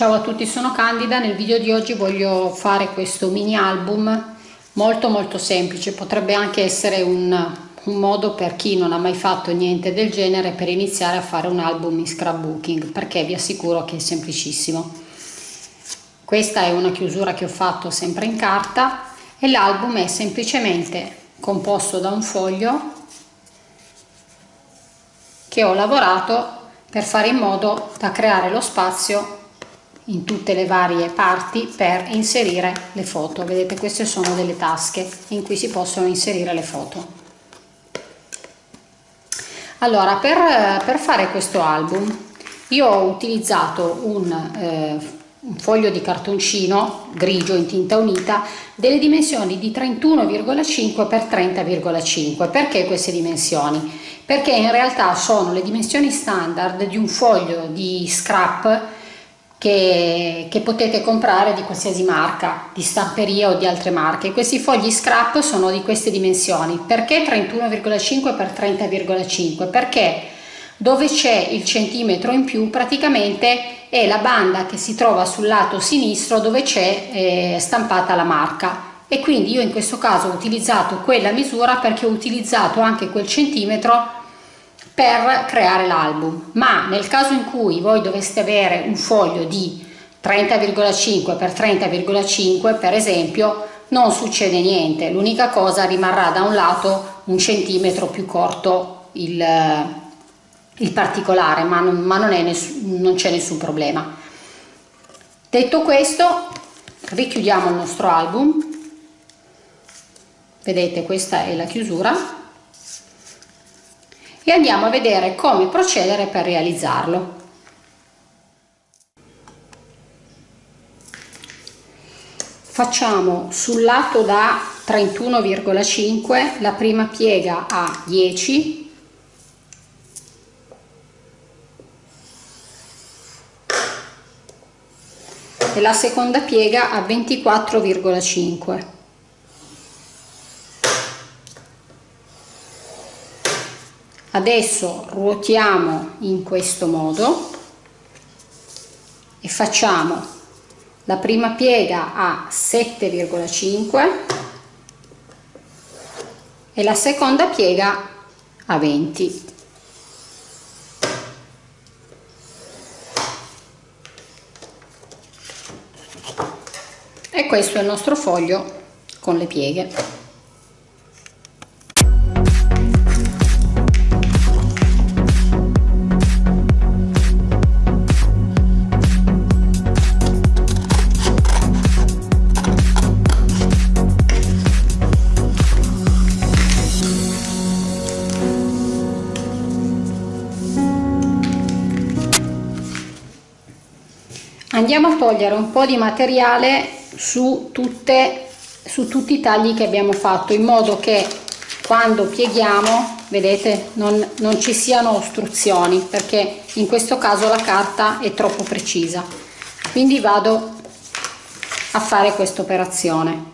Ciao a tutti, sono Candida. Nel video di oggi voglio fare questo mini album molto molto semplice. Potrebbe anche essere un, un modo per chi non ha mai fatto niente del genere per iniziare a fare un album in scrapbooking perché vi assicuro che è semplicissimo. Questa è una chiusura che ho fatto sempre in carta e l'album è semplicemente composto da un foglio che ho lavorato per fare in modo da creare lo spazio in tutte le varie parti per inserire le foto. Vedete queste sono delle tasche in cui si possono inserire le foto. Allora per, per fare questo album io ho utilizzato un, eh, un foglio di cartoncino grigio in tinta unita delle dimensioni di 31,5 x 30,5 perché queste dimensioni? Perché in realtà sono le dimensioni standard di un foglio di scrap che, che, potete comprare di qualsiasi marca, di stamperia o di altre marche. Questi fogli scrap sono di queste dimensioni. Perché 31,5 x 30,5? Perché dove c'è il centimetro in più praticamente è la banda che si trova sul lato sinistro dove c'è eh, stampata la marca e quindi io in questo caso ho utilizzato quella misura perché ho utilizzato anche quel centimetro per creare l'album. Ma nel caso in cui voi doveste avere un foglio di 30,5 x 30,5 per esempio non succede niente. L'unica cosa rimarrà da un lato un centimetro più corto il, il particolare ma non, ma non, non c'è nessun problema. Detto questo richiudiamo il nostro album. Vedete questa è la chiusura e andiamo a vedere come procedere per realizzarlo. Facciamo sul lato da 31,5 la prima piega a 10 e la seconda piega a 24,5 adesso ruotiamo in questo modo e facciamo la prima piega a 7,5 e la seconda piega a 20 e questo è il nostro foglio con le pieghe andiamo a togliere un po' di materiale su, tutte, su tutti i tagli che abbiamo fatto in modo che quando pieghiamo vedete non, non ci siano ostruzioni perché in questo caso la carta è troppo precisa. Quindi vado a fare questa operazione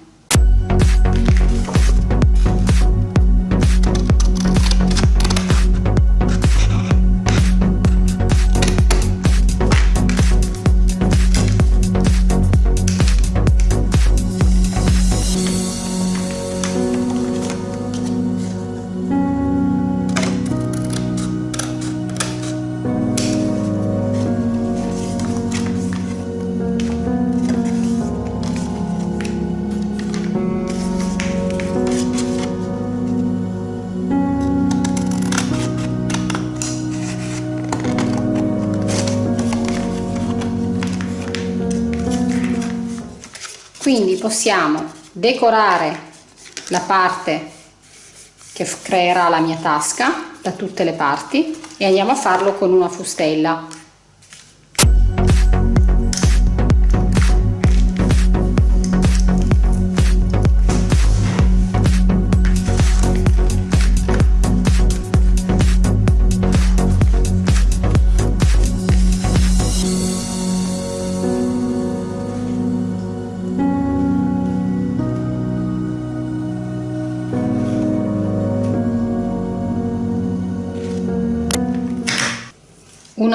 quindi possiamo decorare la parte che creerà la mia tasca da tutte le parti e andiamo a farlo con una fustella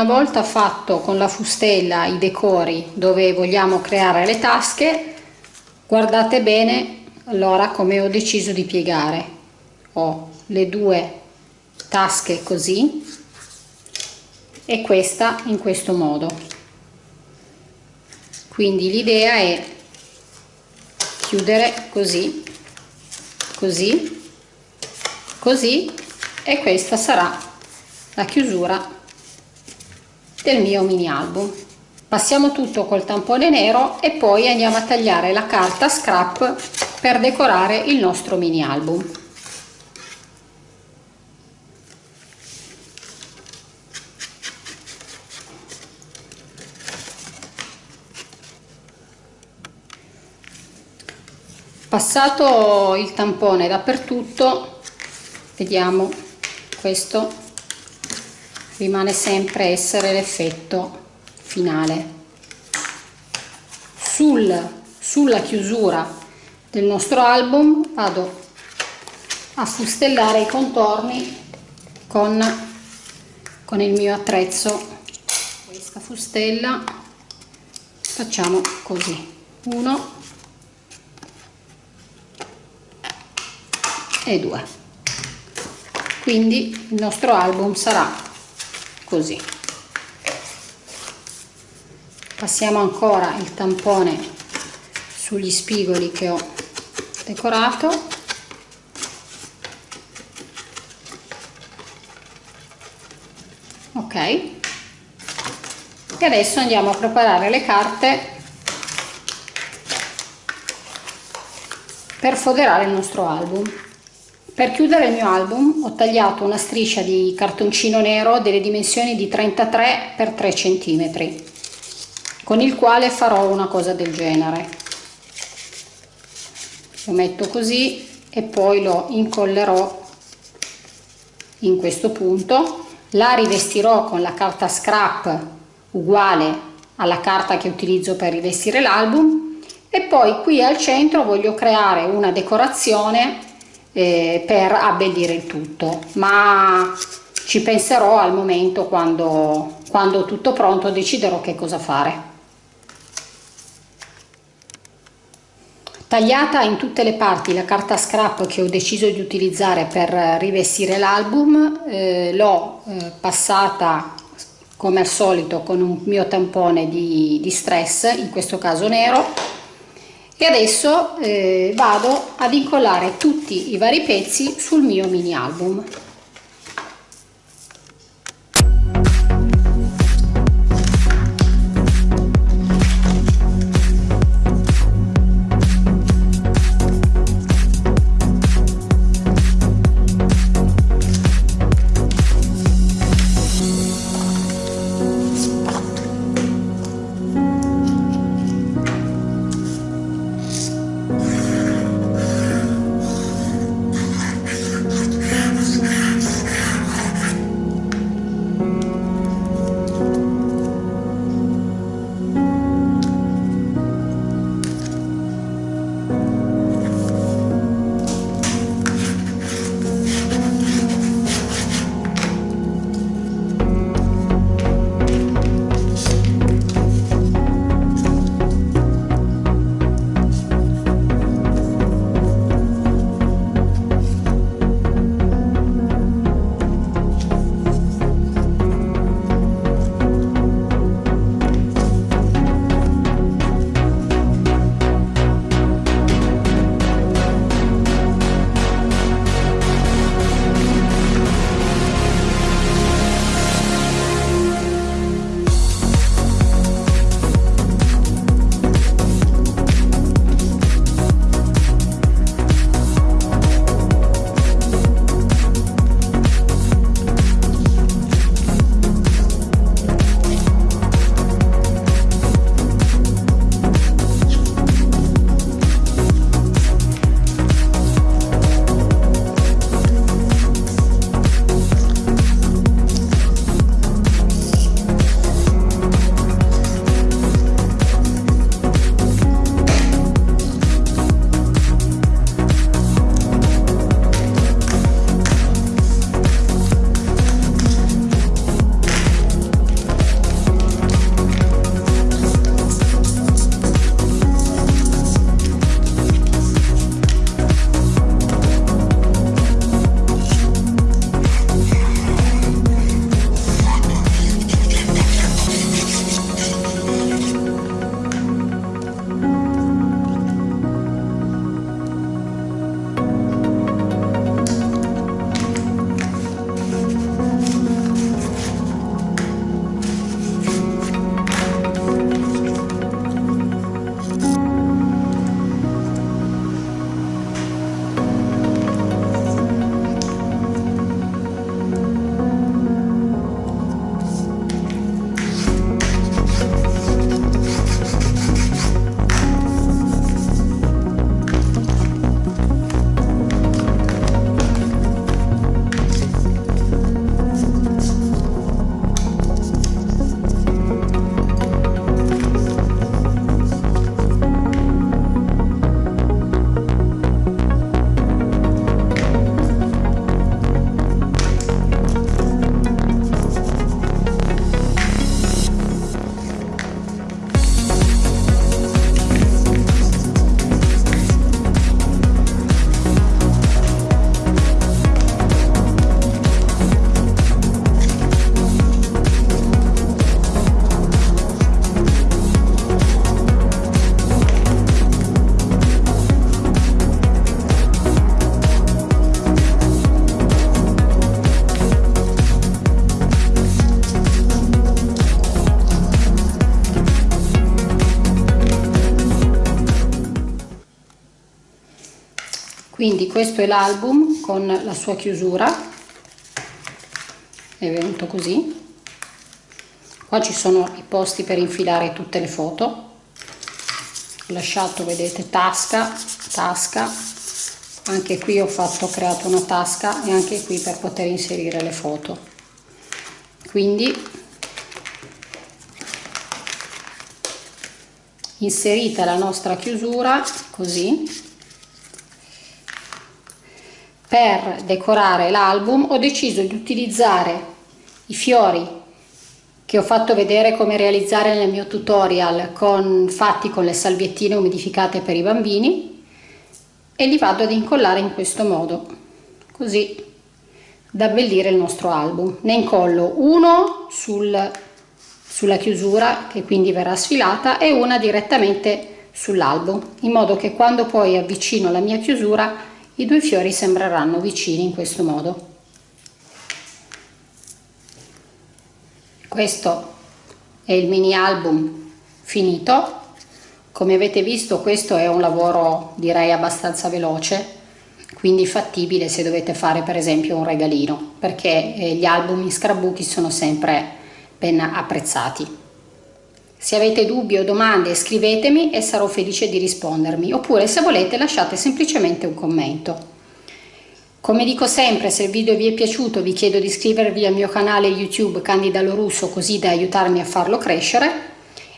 una volta fatto con la fustella i decori dove vogliamo creare le tasche guardate bene allora come ho deciso di piegare. Ho le due tasche così e questa in questo modo. Quindi l'idea è chiudere così così così e questa sarà la chiusura del mio mini album. Passiamo tutto col tampone nero e poi andiamo a tagliare la carta scrap per decorare il nostro mini album. Passato il tampone dappertutto vediamo questo rimane sempre essere l'effetto finale. Sul, sulla chiusura del nostro album vado a fustellare i contorni con, con il mio attrezzo. Questa fustella facciamo così. Uno e due. Quindi il nostro album sarà così. Passiamo ancora il tampone sugli spigoli che ho decorato. Ok. E adesso andiamo a preparare le carte per foderare il nostro album per chiudere il mio album ho tagliato una striscia di cartoncino nero delle dimensioni di 33 x 3 cm con il quale farò una cosa del genere. Lo metto così e poi lo incollerò in questo punto. La rivestirò con la carta scrap uguale alla carta che utilizzo per rivestire l'album e poi qui al centro voglio creare una decorazione eh, per abbellire il tutto. Ma ci penserò al momento quando, quando tutto pronto deciderò che cosa fare. Tagliata in tutte le parti la carta scrap che ho deciso di utilizzare per rivestire l'album eh, l'ho eh, passata come al solito con un mio tampone di, di stress in questo caso nero e adesso eh, vado ad incollare tutti i vari pezzi sul mio mini album quindi questo è l'album con la sua chiusura. È venuto così. Qua ci sono i posti per infilare tutte le foto. Ho lasciato vedete tasca tasca. Anche qui ho fatto ho creato una tasca e anche qui per poter inserire le foto. Quindi inserita la nostra chiusura così per decorare l'album ho deciso di utilizzare i fiori che ho fatto vedere come realizzare nel mio tutorial con, fatti con le salviettine umidificate per i bambini e li vado ad incollare in questo modo così da abbellire il nostro album. Ne incollo uno sul, sulla chiusura che quindi verrà sfilata e una direttamente sull'album in modo che quando poi avvicino la mia chiusura i due fiori sembreranno vicini in questo modo. Questo è il mini album finito. Come avete visto questo è un lavoro direi abbastanza veloce, quindi fattibile se dovete fare per esempio un regalino, perché eh, gli album in scrapbooking sono sempre ben apprezzati. Se avete dubbi o domande scrivetemi e sarò felice di rispondermi, oppure se volete lasciate semplicemente un commento. Come dico sempre, se il video vi è piaciuto vi chiedo di iscrivervi al mio canale YouTube Candida Lorusso così da aiutarmi a farlo crescere.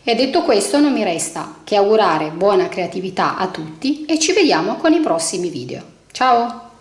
E detto questo non mi resta che augurare buona creatività a tutti e ci vediamo con i prossimi video. Ciao!